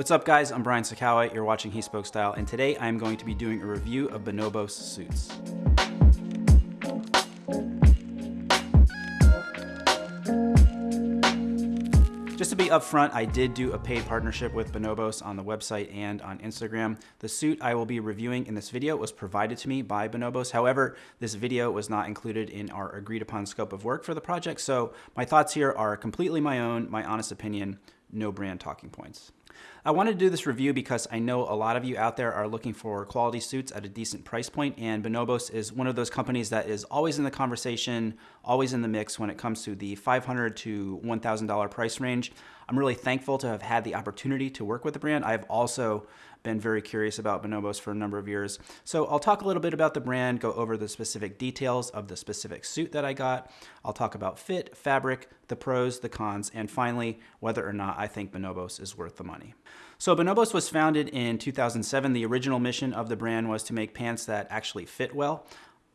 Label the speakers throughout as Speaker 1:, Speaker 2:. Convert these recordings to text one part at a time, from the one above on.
Speaker 1: What's up guys, I'm Brian Sacawa, you're watching He Spoke Style, and today I'm going to be doing a review of Bonobos suits. Just to be upfront, I did do a paid partnership with Bonobos on the website and on Instagram. The suit I will be reviewing in this video was provided to me by Bonobos. However, this video was not included in our agreed upon scope of work for the project, so my thoughts here are completely my own, my honest opinion, no brand talking points. I wanted to do this review because I know a lot of you out there are looking for quality suits at a decent price point, and Bonobos is one of those companies that is always in the conversation, always in the mix when it comes to the 500 to $1,000 price range. I'm really thankful to have had the opportunity to work with the brand. I've also been very curious about Bonobos for a number of years. So I'll talk a little bit about the brand, go over the specific details of the specific suit that I got. I'll talk about fit, fabric, the pros, the cons, and finally, whether or not I think Bonobos is worth the money. So Bonobos was founded in 2007. The original mission of the brand was to make pants that actually fit well.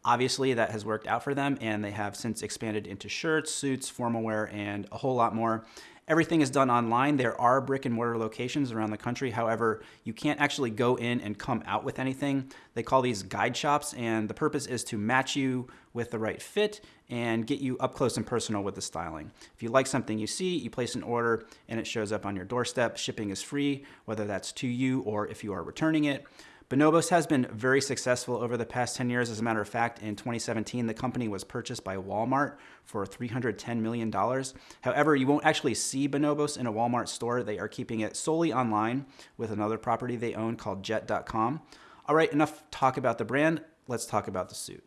Speaker 1: Obviously, that has worked out for them, and they have since expanded into shirts, suits, formal wear, and a whole lot more. Everything is done online. There are brick and mortar locations around the country. However, you can't actually go in and come out with anything. They call these guide shops, and the purpose is to match you with the right fit and get you up close and personal with the styling. If you like something you see, you place an order and it shows up on your doorstep. Shipping is free, whether that's to you or if you are returning it. Bonobos has been very successful over the past 10 years. As a matter of fact, in 2017, the company was purchased by Walmart for $310 million. However, you won't actually see Bonobos in a Walmart store. They are keeping it solely online with another property they own called Jet.com. All right, enough talk about the brand. Let's talk about the suit.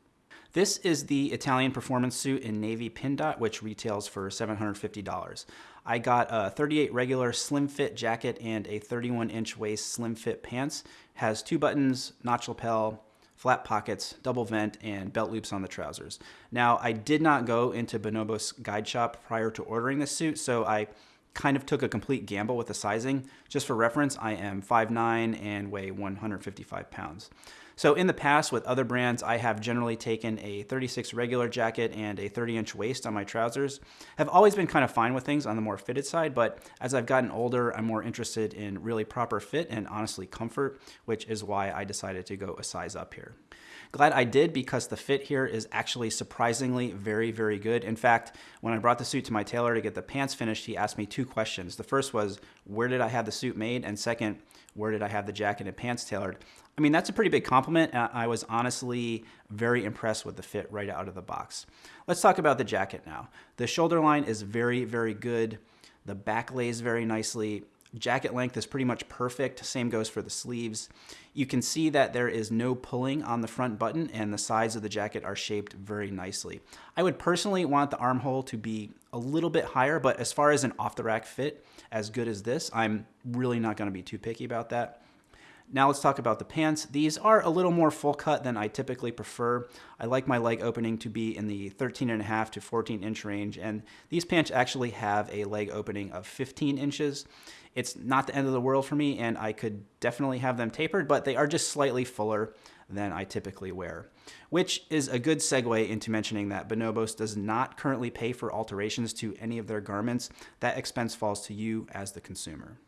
Speaker 1: This is the Italian performance suit in navy pin dot, which retails for $750. I got a 38 regular slim fit jacket and a 31 inch waist slim fit pants. Has two buttons, notch lapel, flat pockets, double vent, and belt loops on the trousers. Now, I did not go into Bonobos guide shop prior to ordering this suit, so I kind of took a complete gamble with the sizing. Just for reference, I am 5'9 and weigh 155 pounds. So in the past with other brands, I have generally taken a 36 regular jacket and a 30 inch waist on my trousers. Have always been kind of fine with things on the more fitted side, but as I've gotten older, I'm more interested in really proper fit and honestly comfort, which is why I decided to go a size up here. Glad I did because the fit here is actually surprisingly very, very good. In fact, when I brought the suit to my tailor to get the pants finished, he asked me two questions. The first was, where did I have the suit made? And second, where did I have the jacket and pants tailored? I mean, that's a pretty big compliment. Uh, I was honestly very impressed with the fit right out of the box. Let's talk about the jacket now. The shoulder line is very, very good. The back lays very nicely. Jacket length is pretty much perfect. Same goes for the sleeves. You can see that there is no pulling on the front button and the sides of the jacket are shaped very nicely. I would personally want the armhole to be a little bit higher, but as far as an off the rack fit as good as this, I'm really not gonna be too picky about that. Now let's talk about the pants. These are a little more full cut than I typically prefer. I like my leg opening to be in the 13 and a half to 14 inch range, and these pants actually have a leg opening of 15 inches. It's not the end of the world for me, and I could definitely have them tapered, but they are just slightly fuller than I typically wear. Which is a good segue into mentioning that Bonobos does not currently pay for alterations to any of their garments. That expense falls to you as the consumer.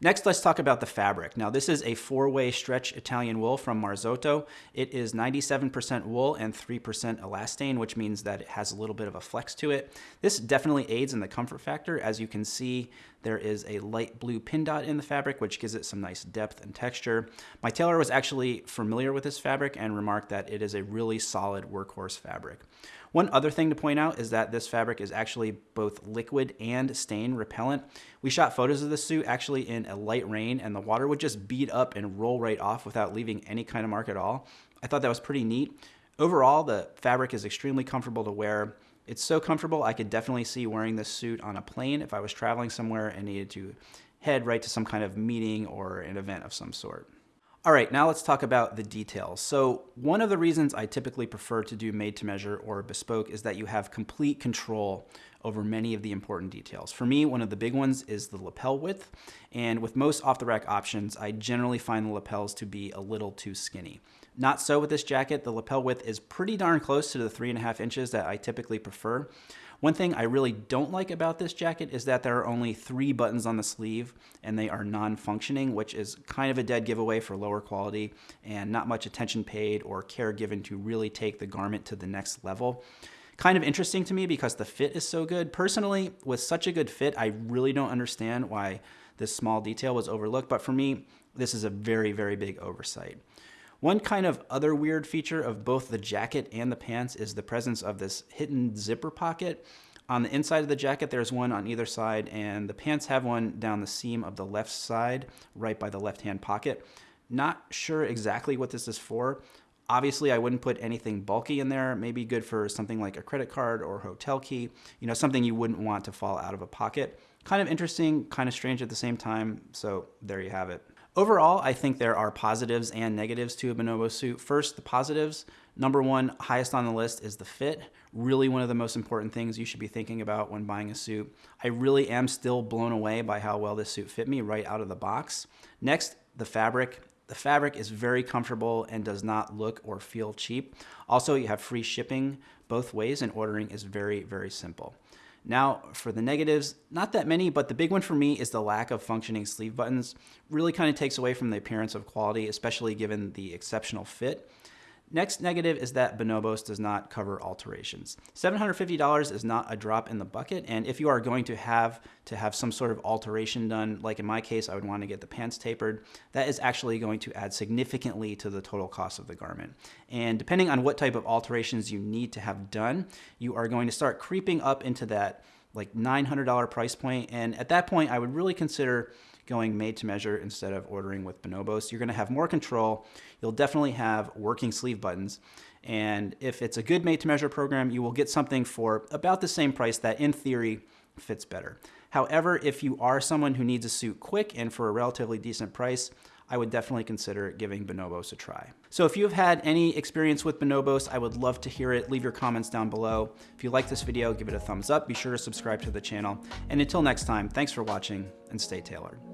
Speaker 1: Next, let's talk about the fabric. Now, this is a four-way stretch Italian wool from Marzotto. It is 97% wool and 3% elastane, which means that it has a little bit of a flex to it. This definitely aids in the comfort factor. As you can see, there is a light blue pin dot in the fabric, which gives it some nice depth and texture. My tailor was actually familiar with this fabric and remarked that it is a really solid workhorse fabric. One other thing to point out is that this fabric is actually both liquid and stain repellent. We shot photos of this suit actually in a light rain and the water would just bead up and roll right off without leaving any kind of mark at all. I thought that was pretty neat. Overall, the fabric is extremely comfortable to wear. It's so comfortable, I could definitely see wearing this suit on a plane if I was traveling somewhere and needed to head right to some kind of meeting or an event of some sort. All right, now let's talk about the details. So one of the reasons I typically prefer to do made to measure or bespoke is that you have complete control over many of the important details. For me, one of the big ones is the lapel width. And with most off the rack options, I generally find the lapels to be a little too skinny. Not so with this jacket. The lapel width is pretty darn close to the three and a half inches that I typically prefer. One thing I really don't like about this jacket is that there are only three buttons on the sleeve and they are non-functioning, which is kind of a dead giveaway for lower quality and not much attention paid or care given to really take the garment to the next level kind of interesting to me because the fit is so good. Personally, with such a good fit, I really don't understand why this small detail was overlooked, but for me, this is a very, very big oversight. One kind of other weird feature of both the jacket and the pants is the presence of this hidden zipper pocket. On the inside of the jacket, there's one on either side, and the pants have one down the seam of the left side, right by the left-hand pocket. Not sure exactly what this is for. Obviously, I wouldn't put anything bulky in there. Maybe good for something like a credit card or hotel key, you know, something you wouldn't want to fall out of a pocket. Kind of interesting, kind of strange at the same time, so there you have it. Overall, I think there are positives and negatives to a Bonobo suit. First, the positives. Number one, highest on the list is the fit. Really one of the most important things you should be thinking about when buying a suit. I really am still blown away by how well this suit fit me right out of the box. Next, the fabric. The fabric is very comfortable and does not look or feel cheap. Also, you have free shipping both ways and ordering is very, very simple. Now for the negatives, not that many, but the big one for me is the lack of functioning sleeve buttons. Really kind of takes away from the appearance of quality, especially given the exceptional fit. Next negative is that Bonobos does not cover alterations. $750 is not a drop in the bucket, and if you are going to have to have some sort of alteration done, like in my case, I would want to get the pants tapered, that is actually going to add significantly to the total cost of the garment. And depending on what type of alterations you need to have done, you are going to start creeping up into that like $900 price point, and at that point, I would really consider going made to measure instead of ordering with Bonobos. You're going to have more control. You'll definitely have working sleeve buttons. And if it's a good made to measure program, you will get something for about the same price that in theory fits better. However, if you are someone who needs a suit quick and for a relatively decent price, I would definitely consider giving Bonobos a try. So if you have had any experience with Bonobos, I would love to hear it. Leave your comments down below. If you like this video, give it a thumbs up. Be sure to subscribe to the channel. And until next time, thanks for watching and stay tailored.